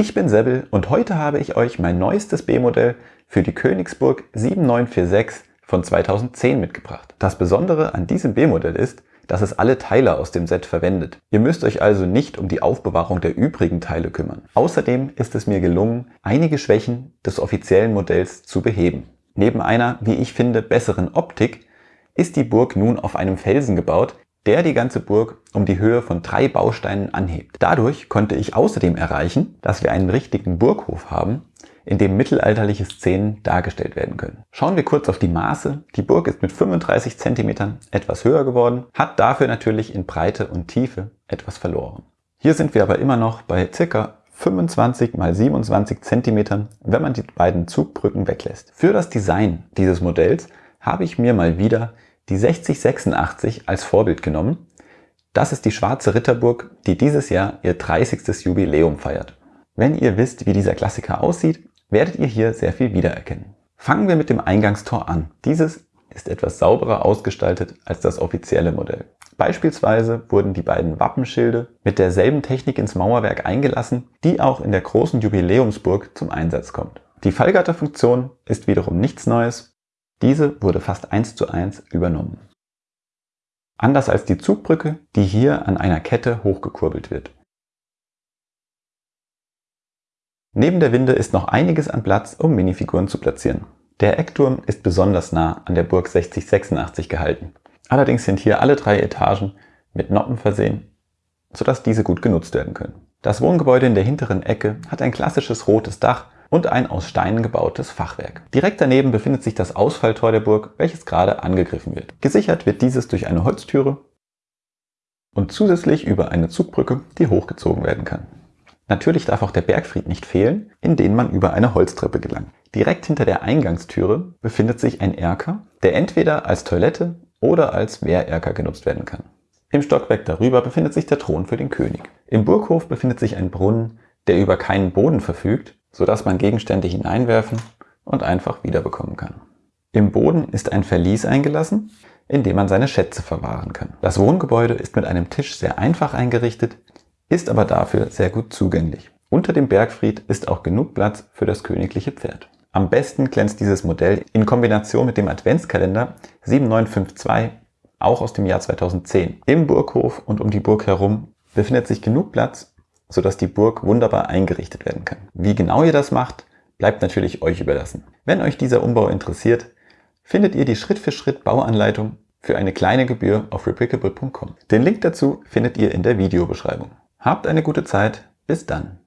Ich bin Sebbel und heute habe ich euch mein neuestes B-Modell für die Königsburg 7946 von 2010 mitgebracht. Das Besondere an diesem B-Modell ist, dass es alle Teile aus dem Set verwendet. Ihr müsst euch also nicht um die Aufbewahrung der übrigen Teile kümmern. Außerdem ist es mir gelungen, einige Schwächen des offiziellen Modells zu beheben. Neben einer, wie ich finde, besseren Optik ist die Burg nun auf einem Felsen gebaut, der die ganze Burg um die Höhe von drei Bausteinen anhebt. Dadurch konnte ich außerdem erreichen, dass wir einen richtigen Burghof haben, in dem mittelalterliche Szenen dargestellt werden können. Schauen wir kurz auf die Maße. Die Burg ist mit 35 cm etwas höher geworden, hat dafür natürlich in Breite und Tiefe etwas verloren. Hier sind wir aber immer noch bei ca. 25 x 27 cm, wenn man die beiden Zugbrücken weglässt. Für das Design dieses Modells habe ich mir mal wieder die 6086 als Vorbild genommen. Das ist die Schwarze Ritterburg, die dieses Jahr ihr 30. Jubiläum feiert. Wenn ihr wisst, wie dieser Klassiker aussieht, werdet ihr hier sehr viel wiedererkennen. Fangen wir mit dem Eingangstor an. Dieses ist etwas sauberer ausgestaltet als das offizielle Modell. Beispielsweise wurden die beiden Wappenschilde mit derselben Technik ins Mauerwerk eingelassen, die auch in der großen Jubiläumsburg zum Einsatz kommt. Die Fallgatterfunktion ist wiederum nichts Neues. Diese wurde fast eins zu eins übernommen. Anders als die Zugbrücke, die hier an einer Kette hochgekurbelt wird. Neben der Winde ist noch einiges an Platz, um Minifiguren zu platzieren. Der Eckturm ist besonders nah an der Burg 6086 gehalten. Allerdings sind hier alle drei Etagen mit Noppen versehen, sodass diese gut genutzt werden können. Das Wohngebäude in der hinteren Ecke hat ein klassisches rotes Dach und ein aus Steinen gebautes Fachwerk. Direkt daneben befindet sich das Ausfalltor der Burg, welches gerade angegriffen wird. Gesichert wird dieses durch eine Holztüre und zusätzlich über eine Zugbrücke, die hochgezogen werden kann. Natürlich darf auch der Bergfried nicht fehlen, in den man über eine Holztreppe gelangt. Direkt hinter der Eingangstüre befindet sich ein Erker, der entweder als Toilette oder als Wehrerker genutzt werden kann. Im Stockwerk darüber befindet sich der Thron für den König. Im Burghof befindet sich ein Brunnen, der über keinen Boden verfügt, sodass man Gegenstände hineinwerfen und einfach wiederbekommen kann. Im Boden ist ein Verlies eingelassen, in dem man seine Schätze verwahren kann. Das Wohngebäude ist mit einem Tisch sehr einfach eingerichtet, ist aber dafür sehr gut zugänglich. Unter dem Bergfried ist auch genug Platz für das königliche Pferd. Am besten glänzt dieses Modell in Kombination mit dem Adventskalender 7952, auch aus dem Jahr 2010. Im Burghof und um die Burg herum befindet sich genug Platz, sodass die Burg wunderbar eingerichtet werden kann. Wie genau ihr das macht, bleibt natürlich euch überlassen. Wenn euch dieser Umbau interessiert, findet ihr die Schritt-für-Schritt Bauanleitung für eine kleine Gebühr auf replicable.com. Den Link dazu findet ihr in der Videobeschreibung. Habt eine gute Zeit. Bis dann.